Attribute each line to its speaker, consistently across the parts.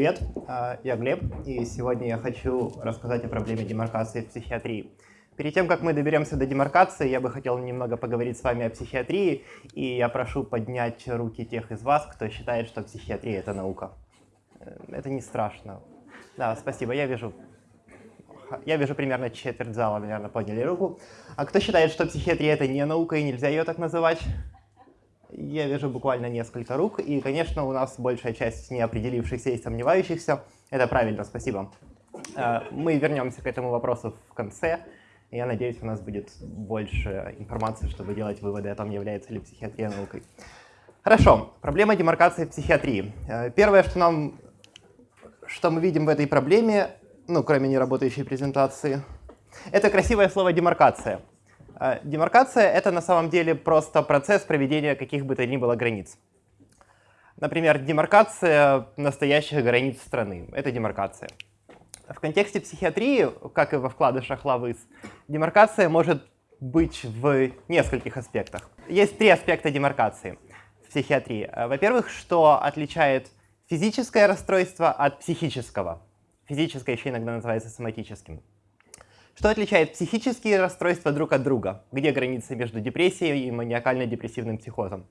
Speaker 1: Привет, а, я Глеб, и сегодня я хочу рассказать о проблеме демаркации в психиатрии. Перед тем, как мы доберемся до демаркации, я бы хотел немного поговорить с вами о психиатрии, и я прошу поднять руки тех из вас, кто считает, что психиатрия — это наука. Э, это не страшно. Да, спасибо, я вижу я вижу примерно четверть зала, наверное, подняли руку. А кто считает, что психиатрия — это не наука и нельзя ее так называть? Я вижу буквально несколько рук, и, конечно, у нас большая часть неопределившихся и сомневающихся. Это правильно, спасибо. Э, мы вернемся к этому вопросу в конце. Я надеюсь, у нас будет больше информации, чтобы делать выводы о том, является ли психиатрия наукой. Хорошо, проблема демаркации в психиатрии. Э, первое, что, нам, что мы видим в этой проблеме, ну, кроме неработающей презентации, это красивое слово «демаркация». А, демаркация — это на самом деле просто процесс проведения каких бы то ни было границ. Например, демаркация настоящих границ страны — это демаркация. В контексте психиатрии, как и во вкладышах Лавыс, демаркация может быть в нескольких аспектах. Есть три аспекта демаркации в психиатрии. А, во-первых, что отличает физическое расстройство от психического. Физическое еще иногда называется соматическим. Что отличает психические расстройства друг от друга? Где граница между депрессией и маниакально-депрессивным психозом?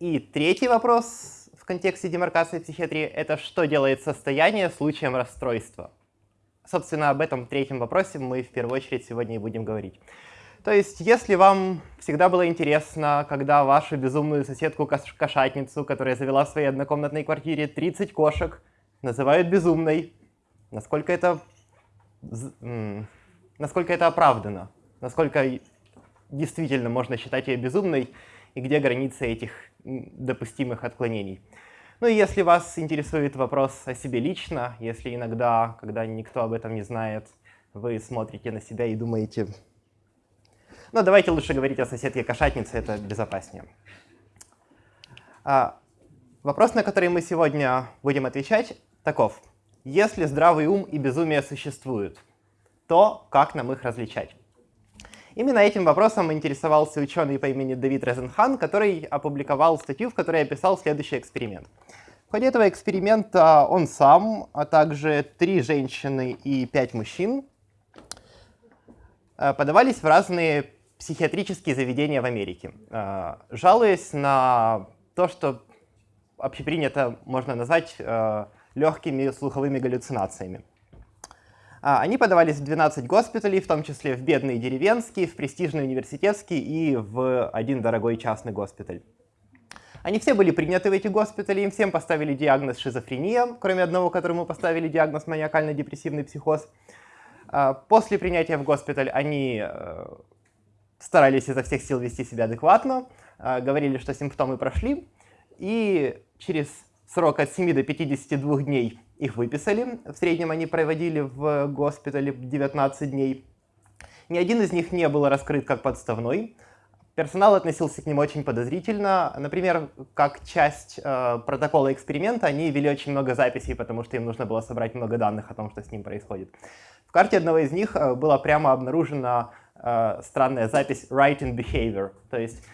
Speaker 1: И третий вопрос в контексте демаркации психиатрии — это что делает состояние случаем расстройства? Собственно, об этом третьем вопросе мы в первую очередь сегодня и будем говорить. То есть, если вам всегда было интересно, когда вашу безумную соседку-кошатницу, которая завела в своей однокомнатной квартире 30 кошек, называют безумной, насколько это насколько это оправдано, насколько действительно можно считать ее безумной, и где границы этих допустимых отклонений. Ну и если вас интересует вопрос о себе лично, если иногда, когда никто об этом не знает, вы смотрите на себя и думаете, ну давайте лучше говорить о соседке-кошатнице, это безопаснее. А, вопрос, на который мы сегодня будем отвечать, таков. Если здравый ум и безумие существуют, то как нам их различать? Именно этим вопросом интересовался ученый по имени Давид Резенхан, который опубликовал статью, в которой описал следующий эксперимент. В ходе этого эксперимента он сам, а также три женщины и пять мужчин э, подавались в разные психиатрические заведения в Америке, э, жалуясь на то, что общепринято можно назвать э, легкими слуховыми галлюцинациями. А, они подавались в 12 госпиталей, в том числе в бедные деревенские, в престижный университетский и в один дорогой частный госпиталь. Они все были приняты в эти госпитали, им всем поставили диагноз шизофрения, кроме одного, которому поставили диагноз маниакально-депрессивный психоз. А, после принятия в госпиталь они э, старались изо всех сил вести себя адекватно, а, говорили, что симптомы прошли, и через срок от 7 до 52 дней их выписали. В среднем они проводили в госпитале 19 дней. Ни один из них не был раскрыт как подставной. Персонал относился к ним очень подозрительно. Например, как часть э, протокола эксперимента они вели очень много записей, потому что им нужно было собрать много данных о том, что с ним происходит. В карте одного из них э, была прямо обнаружена э, странная запись «right in behavior», то есть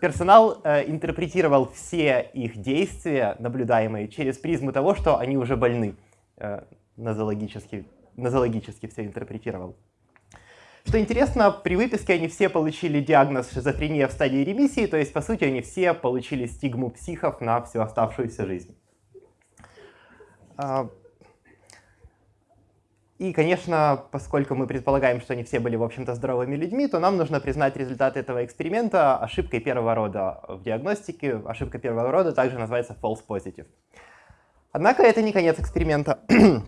Speaker 1: персонал э, интерпретировал все их действия, наблюдаемые, через призму того, что они уже больны. Э, нозологически, нозологически все интерпретировал. Что интересно, при выписке они все получили диагноз шизофрения в стадии ремиссии, то есть, по сути, они все получили стигму психов на всю оставшуюся жизнь. И, конечно, поскольку мы предполагаем, что они все были, в общем-то, здоровыми людьми, то нам нужно признать результаты этого эксперимента ошибкой первого рода в диагностике. Ошибка первого рода также называется false positive. Однако это не конец эксперимента.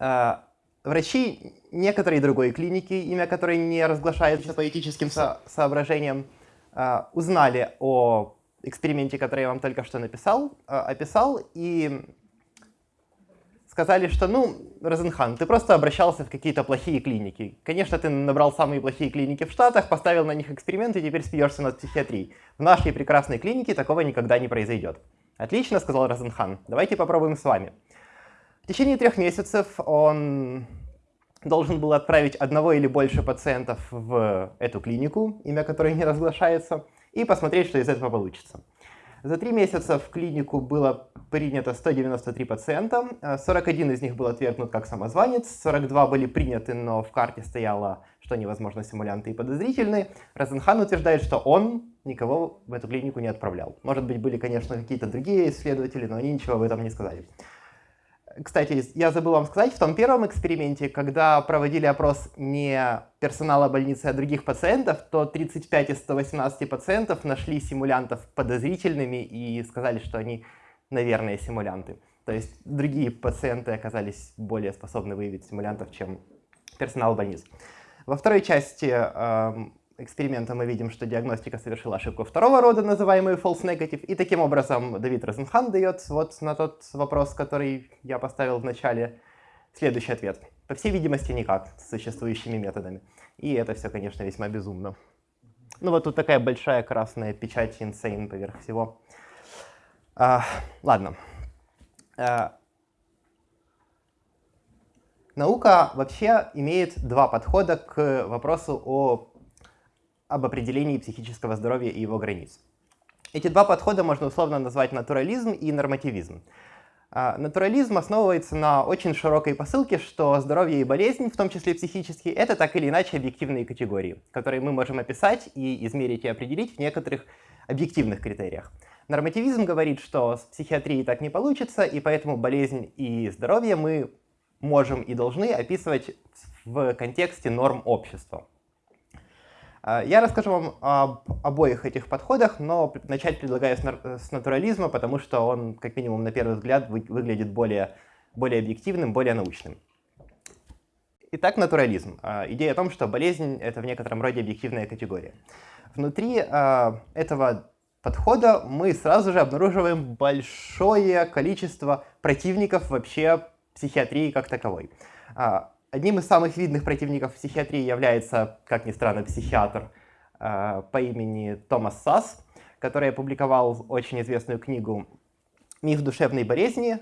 Speaker 1: А, врачи некоторой другой клиники, имя которой не разглашается по этическим со соображениям, а, узнали о эксперименте, который я вам только что написал, а, описал, и сказали, что, ну, Розенхан, ты просто обращался в какие-то плохие клиники. Конечно, ты набрал самые плохие клиники в Штатах, поставил на них эксперименты и теперь смеешься над психиатрией. В нашей прекрасной клинике такого никогда не произойдет. Отлично, сказал Розенхан. Давайте попробуем с вами. В течение трех месяцев он должен был отправить одного или больше пациентов в эту клинику, имя которой не разглашается, и посмотреть, что из этого получится. За три месяца в клинику было принято 193 пациента, 41 из них был отвергнут как самозванец, 42 были приняты, но в карте стояло, что они, возможно, симулянты и подозрительные. Розенхан утверждает, что он никого в эту клинику не отправлял. Может быть, были, конечно, какие-то другие исследователи, но они ничего об этом не сказали. Кстати, я забыл вам сказать, в том первом эксперименте, когда проводили опрос не персонала больницы, а других пациентов, то 35 из 118 пациентов нашли симулянтов подозрительными и сказали, что они, наверное, симулянты. То есть другие пациенты оказались более способны выявить симулянтов, чем персонал больниц. Во второй части эм, эксперимента мы видим, что диагностика совершила ошибку второго рода, называемую false negative, и таким образом Давид Розенхан дает вот на тот вопрос, который я поставил в начале, следующий ответ. По всей видимости, никак с существующими методами. И это все, конечно, весьма безумно. Ну вот тут такая большая красная печать insane поверх всего. А, ладно. А, наука вообще имеет два подхода к вопросу о об определении психического здоровья и его границ. Эти два подхода можно условно назвать натурализм и нормативизм. А, натурализм основывается на очень широкой посылке, что здоровье и болезнь, в том числе психические, это так или иначе объективные категории, которые мы можем описать и измерить и определить в некоторых объективных критериях. Нормативизм говорит, что с психиатрией так не получится, и поэтому болезнь и здоровье мы можем и должны описывать в контексте норм общества. А, я расскажу вам об обоих этих подходах, но начать предлагаю с натурализма, потому что он, как минимум на первый взгляд, выглядит более, более объективным, более научным. Итак, натурализм. А, идея о том, что болезнь — это в некотором роде объективная категория. Внутри а, этого подхода мы сразу же обнаруживаем большое количество противников вообще психиатрии как таковой. Одним из самых видных противников психиатрии является, как ни странно, психиатр э, по имени Томас Сас, который опубликовал очень известную книгу «Миф душевной болезни»,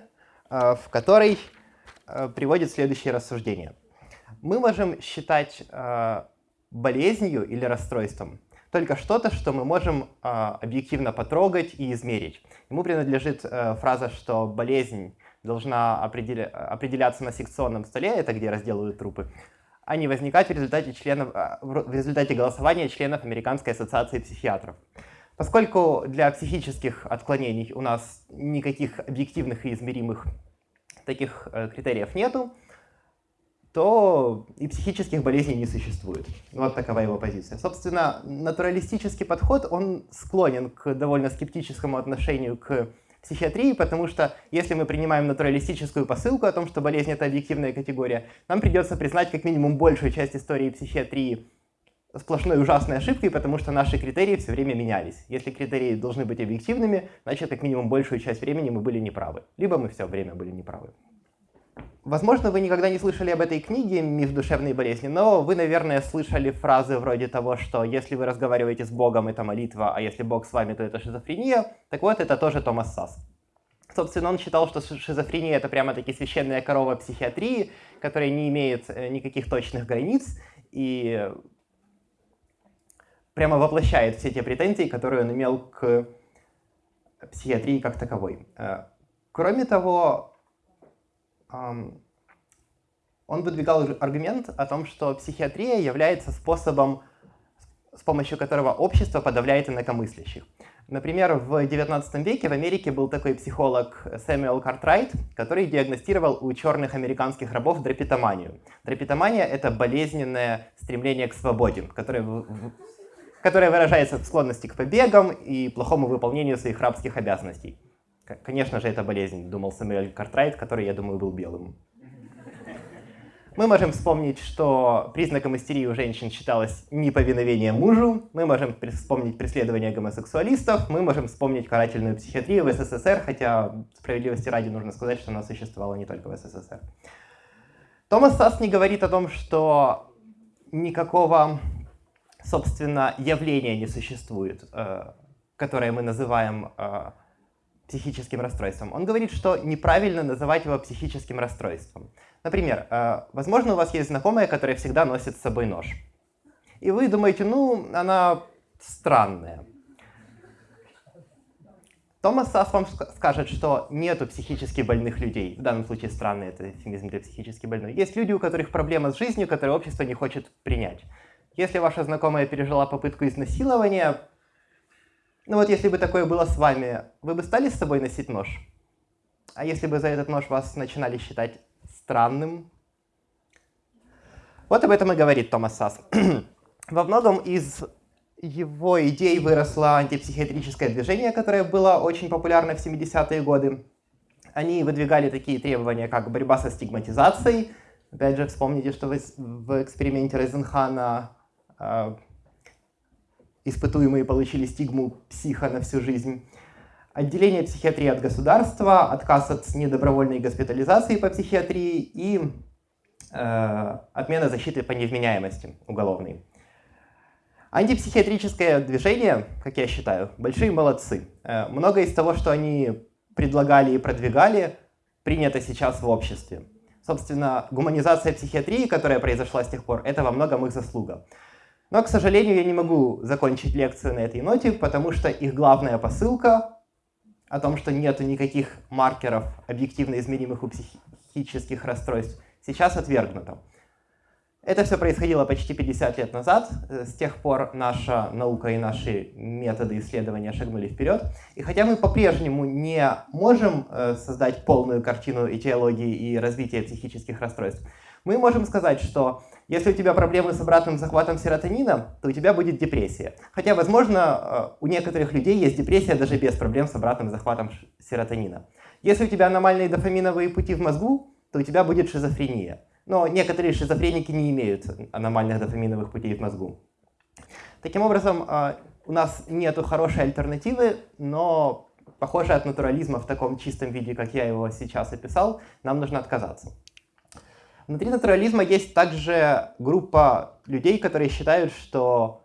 Speaker 1: э, в которой э, приводит следующее рассуждение. Мы можем считать э, болезнью или расстройством только что-то, что мы можем э, объективно потрогать и измерить. Ему принадлежит э, фраза, что болезнь должна определя определяться на секционном столе, это где разделывают трупы, а не возникать в результате, членов, а, в результате голосования членов Американской ассоциации психиатров. Поскольку для психических отклонений у нас никаких объективных и измеримых таких э, критериев нету, то и психических болезней не существует. Вот такова его позиция. Собственно, натуралистический подход, он склонен к довольно скептическому отношению к психиатрии, потому что если мы принимаем натуралистическую посылку о том, что болезнь — это объективная категория, нам придется признать как минимум большую часть истории психиатрии сплошной ужасной ошибкой, потому что наши критерии все время менялись. Если критерии должны быть объективными, значит, как минимум большую часть времени мы были неправы. Либо мы все время были неправы. Возможно, вы никогда не слышали об этой книге «Миф душевной болезни», но вы, наверное, слышали фразы вроде того, что если вы разговариваете с Богом, это молитва, а если Бог с вами, то это шизофрения. Так вот, это тоже Томас Сас. Собственно, он считал, что шизофрения — это прямо-таки священная корова психиатрии, которая не имеет э, никаких точных границ и прямо воплощает все те претензии, которые он имел к психиатрии как таковой. Э, кроме того, он выдвигал аргумент о том, что психиатрия является способом, с помощью которого общество подавляет инакомыслящих. Например, в XIX веке в Америке был такой психолог Сэмюэл Картрайт, который диагностировал у черных американских рабов драпитоманию. Драпитомания — это болезненное стремление к свободе, которое, которое выражается в склонности к побегам и плохому выполнению своих рабских обязанностей. Конечно же, это болезнь, думал Сэмюэль Картрайт, который, я думаю, был белым. Мы можем вспомнить, что признаком истерии у женщин считалось неповиновение мужу, мы можем вспомнить преследование гомосексуалистов, мы можем вспомнить карательную психиатрию в СССР, хотя справедливости ради нужно сказать, что она существовала не только в СССР. Томас Сасс не говорит о том, что никакого, собственно, явления не существует, э, которое мы называем э, психическим расстройством. Он говорит, что неправильно называть его психическим расстройством. Например, э, возможно, у вас есть знакомая, которая всегда носит с собой нож. И вы думаете, ну, она странная. Томас Сас вам скажет, что нету психически больных людей. В данном случае странный это эфемизм для психически больной. Есть люди, у которых проблема с жизнью, которые общество не хочет принять. Если ваша знакомая пережила попытку изнасилования, ну вот если бы такое было с вами, вы бы стали с собой носить нож? А если бы за этот нож вас начинали считать странным? Вот об этом и говорит Томас Сас. Во многом из его идей выросло антипсихиатрическое движение, которое было очень популярно в 70-е годы. Они выдвигали такие требования, как борьба со стигматизацией. Опять же, вспомните, что в эксперименте Розенхана э, испытуемые получили стигму психа на всю жизнь. Отделение психиатрии от государства, отказ от недобровольной госпитализации по психиатрии и э, отмена защиты по невменяемости уголовной. Антипсихиатрическое движение, как я считаю, большие молодцы. Э, многое из того, что они предлагали и продвигали, принято сейчас в обществе. Собственно, гуманизация психиатрии, которая произошла с тех пор, это во многом их заслуга. Но, к сожалению, я не могу закончить лекцию на этой ноте, потому что их главная посылка о том, что нет никаких маркеров объективно измеримых у психических расстройств, сейчас отвергнута. Это все происходило почти 50 лет назад. Э, с тех пор наша наука и наши методы исследования шагнули вперед. И хотя мы по-прежнему не можем э, создать полную картину этиологии и развития психических расстройств, мы можем сказать, что если у тебя проблемы с обратным захватом серотонина, то у тебя будет депрессия. Хотя, возможно, э, у некоторых людей есть депрессия даже без проблем с обратным захватом серотонина. Если у тебя аномальные дофаминовые пути в мозгу, то у тебя будет шизофрения. Но некоторые шизофреники не имеют аномальных дофаминовых путей в мозгу. Таким образом, э, у нас нет хорошей альтернативы, но, похоже, от натурализма в таком чистом виде, как я его сейчас описал, нам нужно отказаться. Внутри натурализма есть также группа людей, которые считают, что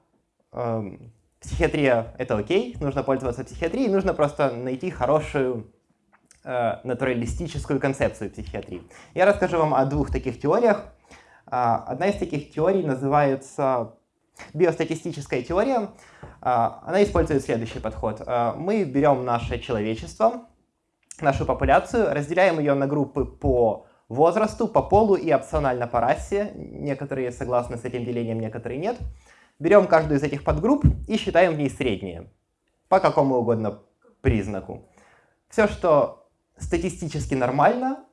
Speaker 1: э, психиатрия — это окей, нужно пользоваться психиатрией, нужно просто найти хорошую э, натуралистическую концепцию психиатрии. Я расскажу вам о двух таких теориях. Э, одна из таких теорий называется биостатистическая теория. Э, она использует следующий подход. Э, мы берем наше человечество, нашу популяцию, разделяем ее на группы по возрасту, по полу и опционально по расе. Некоторые согласны с этим делением, некоторые нет. Берем каждую из этих подгрупп и считаем в ней среднее. По какому угодно признаку. Все, что статистически нормально,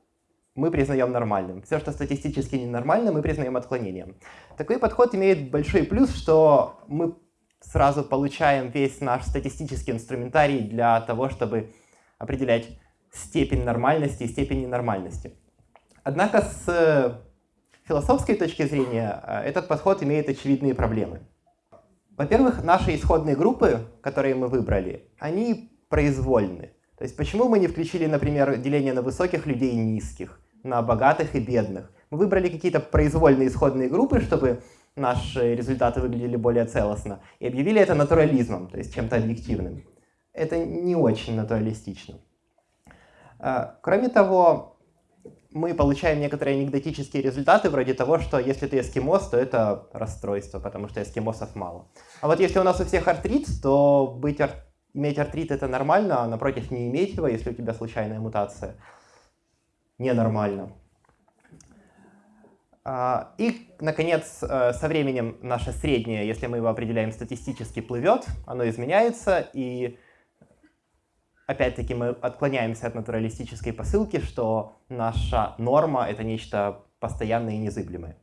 Speaker 1: мы признаем нормальным. Все, что статистически ненормально, мы признаем отклонением. Такой подход имеет большой плюс, что мы сразу получаем весь наш статистический инструментарий для того, чтобы определять степень нормальности и степень ненормальности. Однако с э, философской точки зрения э, этот подход имеет очевидные проблемы. Во-первых, наши исходные группы, которые мы выбрали, они произвольны. То есть почему мы не включили, например, деление на высоких людей и низких, на богатых и бедных? Мы выбрали какие-то произвольные исходные группы, чтобы наши результаты выглядели более целостно, и объявили это натурализмом, то есть чем-то объективным. Это не очень натуралистично. Э, кроме того, мы получаем некоторые анекдотические результаты, вроде того, что если ты эскимос, то это расстройство, потому что эскимосов мало. А вот если у нас у всех артрит, то быть ар... иметь артрит это нормально, а напротив не иметь его, если у тебя случайная мутация, ненормально. А, и, наконец, э, со временем наше среднее, если мы его определяем статистически, плывет, оно изменяется, и опять-таки мы отклоняемся от натуралистической посылки, что наша норма — это нечто постоянное и незыблемое.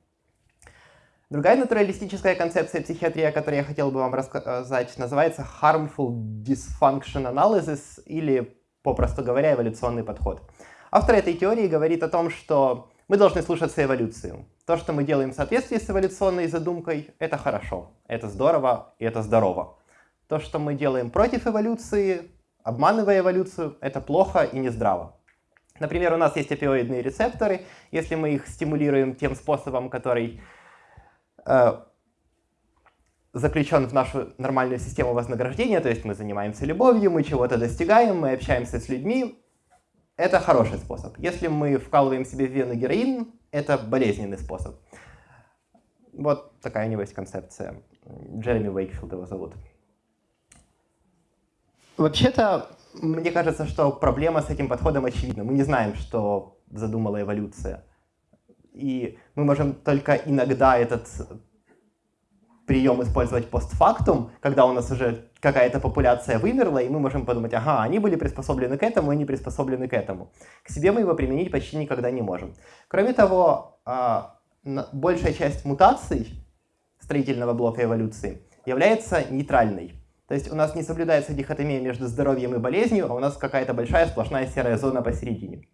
Speaker 1: Другая натуралистическая концепция психиатрии, о которой я хотел бы вам рассказать, называется Harmful Dysfunction Analysis, или, попросту говоря, эволюционный подход. Автор этой теории говорит о том, что мы должны слушаться эволюцию. То, что мы делаем в соответствии с эволюционной задумкой, это хорошо, это здорово и это здорово. То, что мы делаем против эволюции, Обманывая эволюцию, это плохо и нездраво. Например, у нас есть опиоидные рецепторы. Если мы их стимулируем тем способом, который э, заключен в нашу нормальную систему вознаграждения, то есть мы занимаемся любовью, мы чего-то достигаем, мы общаемся с людьми, это хороший способ. Если мы вкалываем себе в вену героин, это болезненный способ. Вот такая у него есть концепция. Джереми Уэйкфилд его зовут. Вообще-то Мне кажется, что проблема с этим подходом очевидна. Мы не знаем, что задумала эволюция. И мы можем только иногда этот прием использовать постфактум, когда у нас уже какая-то популяция вымерла, и мы можем подумать, ага, они были приспособлены к этому, они приспособлены к этому. К себе мы его применить почти никогда не можем. Кроме того, а, большая часть мутаций строительного блока эволюции является нейтральной. То есть у нас не соблюдается дихотомия между здоровьем и болезнью, а у нас какая-то большая сплошная серая зона посередине,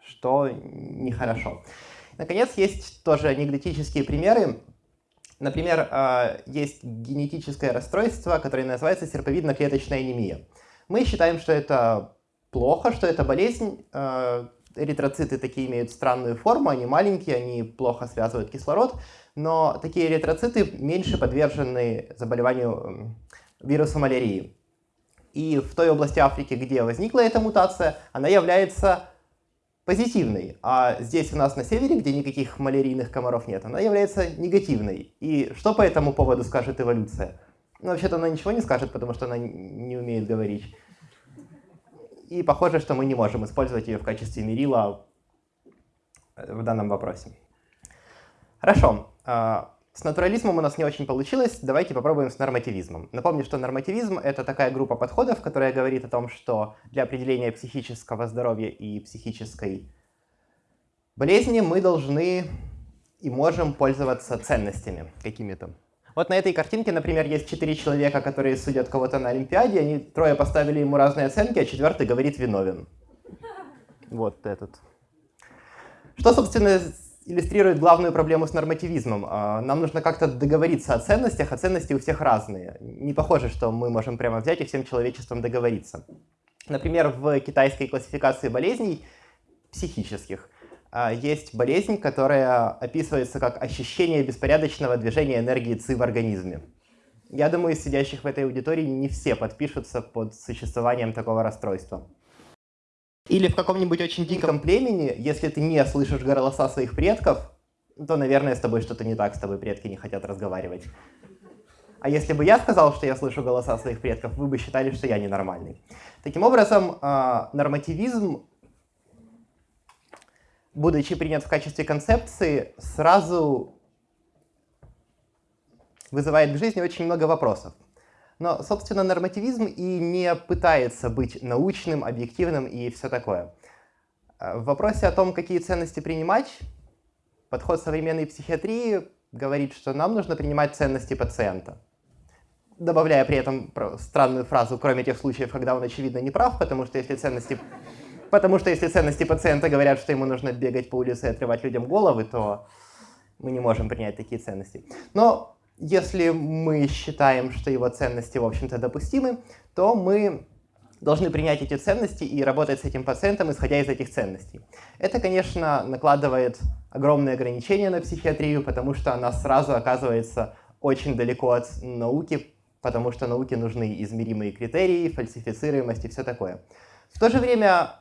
Speaker 1: что нехорошо. Наконец, есть тоже анекдотические примеры. Например, а, есть генетическое расстройство, которое называется серповидно-клеточная анемия. Мы считаем, что это плохо, что это болезнь. А, эритроциты такие имеют странную форму, они маленькие, они плохо связывают кислород, но такие эритроциты меньше подвержены заболеванию вирусу малярии. И в той области Африки, где возникла эта мутация, она является позитивной, а здесь у нас на севере, где никаких малярийных комаров нет, она является негативной. И что по этому поводу скажет эволюция? Ну, вообще-то она ничего не скажет, потому что она не умеет говорить. И похоже, что мы не можем использовать ее в качестве мерила в данном вопросе. Хорошо. С натурализмом у нас не очень получилось, давайте попробуем с нормативизмом. Напомню, что нормативизм — это такая группа подходов, которая говорит о том, что для определения психического здоровья и психической болезни мы должны и можем пользоваться ценностями какими-то. Вот на этой картинке, например, есть четыре человека, которые судят кого-то на Олимпиаде, они трое поставили ему разные оценки, а четвертый говорит виновен. Вот этот. Что, собственно, иллюстрирует главную проблему с нормативизмом. А, нам нужно как-то договориться о ценностях, а ценности у всех разные. Не похоже, что мы можем прямо взять и всем человечеством договориться. Например, в китайской классификации болезней психических а, есть болезнь, которая описывается как ощущение беспорядочного движения энергии ЦИ в организме. Я думаю, из сидящих в этой аудитории не все подпишутся под существованием такого расстройства. Или в каком-нибудь очень диком племени, если ты не слышишь голоса своих предков, то, наверное, с тобой что-то не так, с тобой предки не хотят разговаривать. А если бы я сказал, что я слышу голоса своих предков, вы бы считали, что я ненормальный. Таким образом, а, нормативизм, будучи принят в качестве концепции, сразу вызывает в жизни очень много вопросов. Но, собственно, нормативизм и не пытается быть научным, объективным и все такое. Э, в вопросе о том, какие ценности принимать, подход современной психиатрии говорит, что нам нужно принимать ценности пациента. Добавляя при этом странную фразу, кроме тех случаев, когда он очевидно не прав, потому что если ценности, потому что если ценности пациента говорят, что ему нужно бегать по улице и отрывать людям головы, то мы не можем принять такие ценности. Но если мы считаем, что его ценности, в общем-то, допустимы, то мы должны принять эти ценности и работать с этим пациентом, исходя из этих ценностей. Это, конечно, накладывает огромные ограничения на психиатрию, потому что она сразу оказывается очень далеко от науки, потому что науке нужны измеримые критерии, фальсифицируемость и все такое. В то же время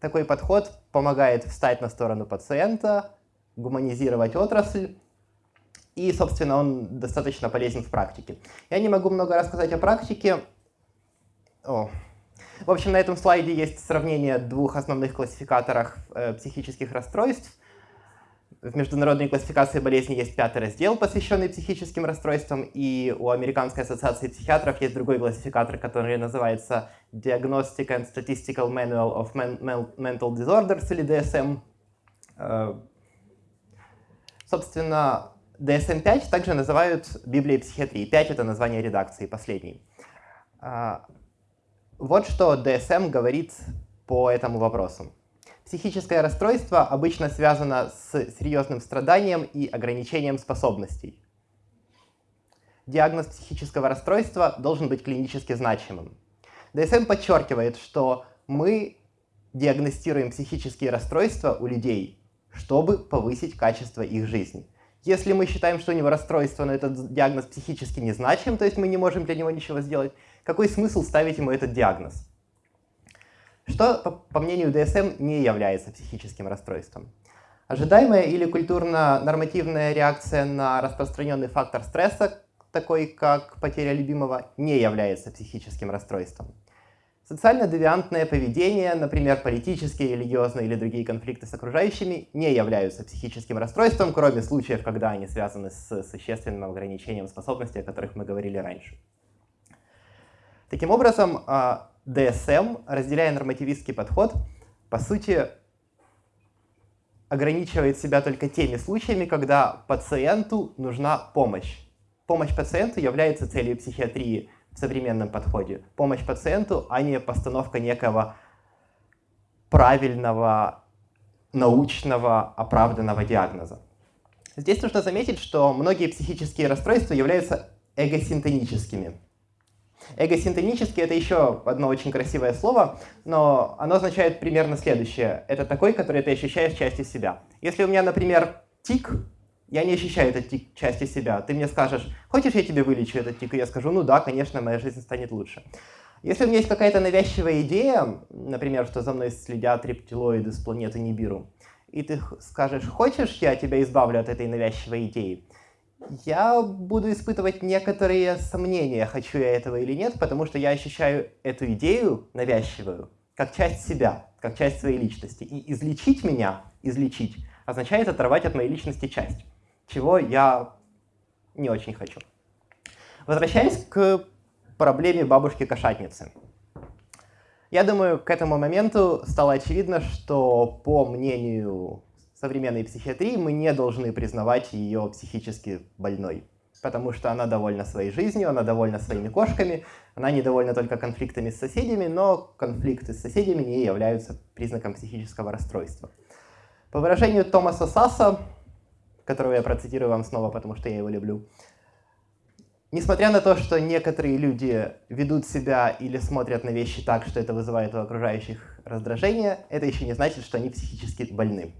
Speaker 1: такой подход помогает встать на сторону пациента, гуманизировать отрасль, и, собственно, он достаточно полезен в практике. Я не могу много рассказать о практике. О. В общем, на этом слайде есть сравнение двух основных классификаторов э, психических расстройств. В международной классификации болезней есть пятый раздел, посвященный психическим расстройствам, и у Американской ассоциации психиатров есть другой классификатор, который называется Diagnostic and Statistical Manual of Mental Disorders, или DSM. Э, собственно, DSM-5 также называют Библией психиатрии. 5 — это название редакции, последний. А, вот что DSM говорит по этому вопросу. Психическое расстройство обычно связано с серьезным страданием и ограничением способностей. Диагноз психического расстройства должен быть клинически значимым. DSM подчеркивает, что мы диагностируем психические расстройства у людей, чтобы повысить качество их жизни. Если мы считаем, что у него расстройство, но этот диагноз психически незначим, то есть мы не можем для него ничего сделать, какой смысл ставить ему этот диагноз? Что, по, по мнению DSM, не является психическим расстройством? Ожидаемая или культурно-нормативная реакция на распространенный фактор стресса, такой как потеря любимого, не является психическим расстройством. Социально-девиантное поведение, например, политические, религиозные или другие конфликты с окружающими, не являются психическим расстройством, кроме случаев, когда они связаны с существенным ограничением способностей, о которых мы говорили раньше. Таким образом, DSM, а, разделяя нормативистский подход, по сути, ограничивает себя только теми случаями, когда пациенту нужна помощь. Помощь пациенту является целью психиатрии в современном подходе. Помощь пациенту, а не постановка некого правильного, научного, оправданного диагноза. Здесь нужно заметить, что многие психические расстройства являются эгосинтоническими. Эгосинтонический — это еще одно очень красивое слово, но оно означает примерно следующее. Это такой, который ты ощущаешь частью себя. Если у меня, например, тик, я не ощущаю этот тик части себя. Ты мне скажешь, хочешь, я тебе вылечу этот тик? И я скажу, ну да, конечно, моя жизнь станет лучше. Если у меня есть какая-то навязчивая идея, например, что за мной следят рептилоиды с планеты Нибиру, и ты скажешь, хочешь, я тебя избавлю от этой навязчивой идеи, я буду испытывать некоторые сомнения, хочу я этого или нет, потому что я ощущаю эту идею навязчивую как часть себя, как часть своей личности. И излечить меня, излечить, означает оторвать от моей личности часть чего я не очень хочу. Возвращаясь к проблеме бабушки-кошатницы. Я думаю, к этому моменту стало очевидно, что по мнению современной психиатрии мы не должны признавать ее психически больной, потому что она довольна своей жизнью, она довольна своими кошками, она недовольна только конфликтами с соседями, но конфликты с соседями не являются признаком психического расстройства. По выражению Томаса Сасса, которого я процитирую вам снова, потому что я его люблю. Несмотря на то, что некоторые люди ведут себя или смотрят на вещи так, что это вызывает у окружающих раздражение, это еще не значит, что они психически больны.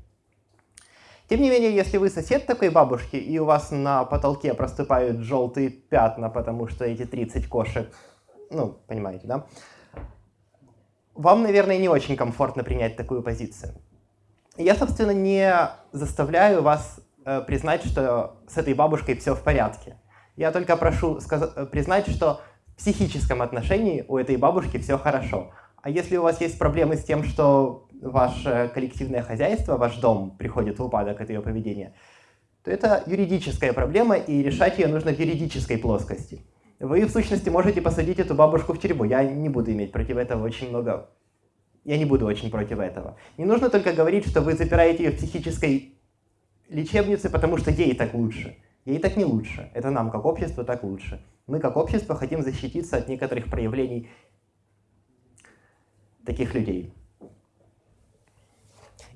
Speaker 1: Тем не менее, если вы сосед такой бабушки, и у вас на потолке проступают желтые пятна, потому что эти 30 кошек, ну, понимаете, да? Вам, наверное, не очень комфортно принять такую позицию. Я, собственно, не заставляю вас признать, что с этой бабушкой все в порядке. Я только прошу э, признать, что в психическом отношении у этой бабушки все хорошо. А если у вас есть проблемы с тем, что ваше коллективное хозяйство, ваш дом приходит в упадок от ее поведения, то это юридическая проблема, и решать ее нужно в юридической плоскости. Вы, в сущности, можете посадить эту бабушку в тюрьму. Я не буду иметь против этого очень много... Я не буду очень против этого. Не нужно только говорить, что вы запираете ее в психической лечебницы, потому что ей так лучше. Ей так не лучше. Это нам, как общество, так лучше. Мы, как общество, хотим защититься от некоторых проявлений таких людей.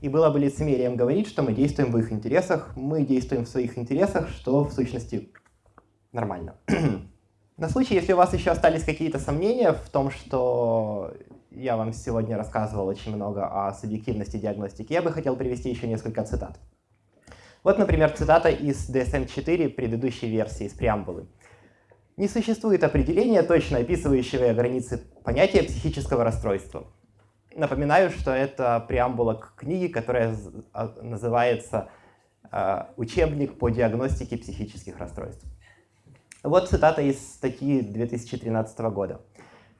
Speaker 1: И было бы лицемерием говорить, что мы действуем в их интересах, мы действуем в своих интересах, что в сущности нормально. На случай, если у вас еще остались какие-то сомнения в том, что я вам сегодня рассказывал очень много о субъективности диагностики, я бы хотел привести еще несколько цитат. Вот, например, цитата из DSM-4 предыдущей версии, из преамбулы. Не существует определения, точно описывающего границы понятия психического расстройства. Напоминаю, что это преамбула к книге, которая а, называется а, «Учебник по диагностике психических расстройств». Вот цитата из статьи 2013 года.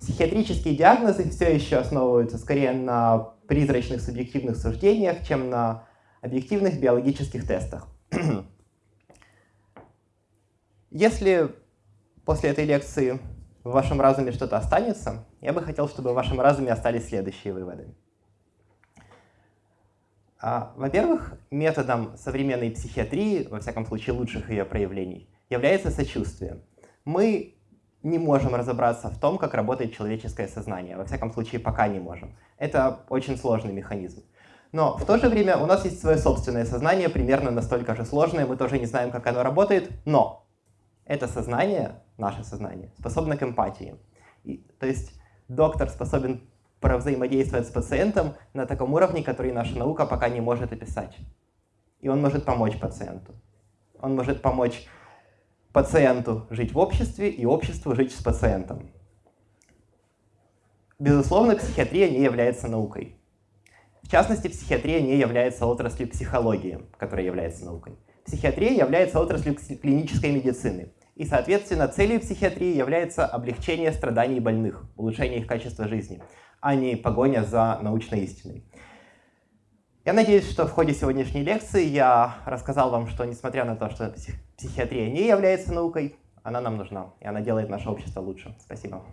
Speaker 1: Психиатрические диагнозы все еще основываются скорее на призрачных субъективных суждениях, чем на объективных биологических тестах. Если после этой лекции в вашем разуме что-то останется, я бы хотел, чтобы в вашем разуме остались следующие выводы. А, Во-первых, методом современной психиатрии, во всяком случае лучших ее проявлений, является сочувствие. Мы не можем разобраться в том, как работает человеческое сознание. Во всяком случае, пока не можем. Это очень сложный механизм. Но в то же время у нас есть свое собственное сознание, примерно настолько же сложное, мы тоже не знаем, как оно работает, но это сознание, наше сознание, способно к эмпатии. И, то есть доктор способен взаимодействовать с пациентом на таком уровне, который наша наука пока не может описать. И он может помочь пациенту. Он может помочь пациенту жить в обществе и обществу жить с пациентом. Безусловно, психиатрия не является наукой. В частности, психиатрия не является отраслью психологии, которая является наукой. Психиатрия является отраслью клинической медицины. И, соответственно, целью психиатрии является облегчение страданий больных, улучшение их качества жизни, а не погоня за научной истиной. Я надеюсь, что в ходе сегодняшней лекции я рассказал вам, что несмотря на то, что психиатрия не является наукой, она нам нужна, и она делает наше общество лучше. Спасибо.